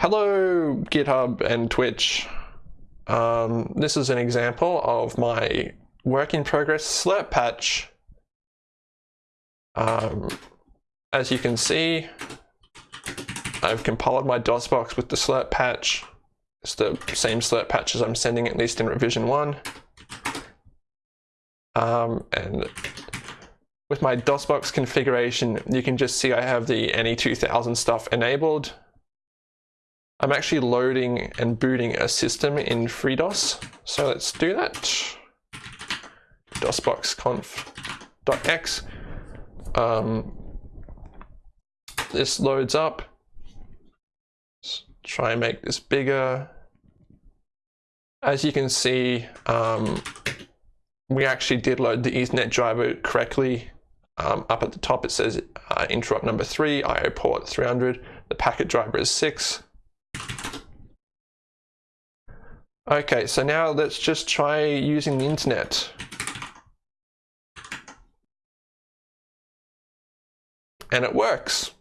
Hello GitHub and Twitch. Um, this is an example of my work in progress slirp patch. Um, as you can see, I've compiled my DOSBox with the slirp patch. It's the same slirp patch as I'm sending at least in revision one. Um, and with my DOSBox configuration, you can just see I have the NE2000 stuff enabled. I'm actually loading and booting a system in FreeDOS. So let's do that. DOSBoxconf.x. Um, this loads up. Let's try and make this bigger. As you can see, um, we actually did load the Ethernet driver correctly. Um, up at the top it says uh, interrupt number 3, IO port 300, the packet driver is 6. Okay, so now let's just try using the internet. And it works.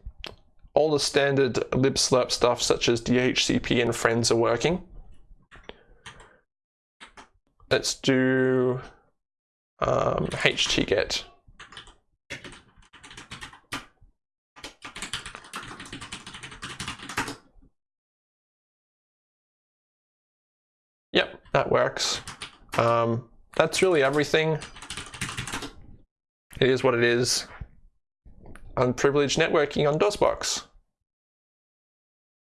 All the standard libslirp stuff such as DHCP and friends are working. Let's do um, htget. Yep, that works. Um, that's really everything. It is what it is. Unprivileged networking on DOSBox.